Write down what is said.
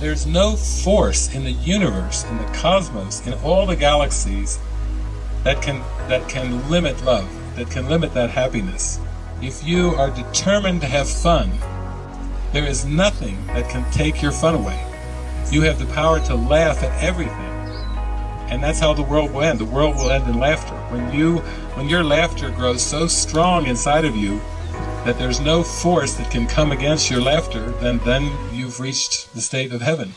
There's no force in the universe, in the cosmos, in all the galaxies that can that can limit love, that can limit that happiness. If you are determined to have fun, there is nothing that can take your fun away. You have the power to laugh at everything. And that's how the world will end. The world will end in laughter. When you when your laughter grows so strong inside of you that there's no force that can come against your laughter, then then you've reached the state of heaven.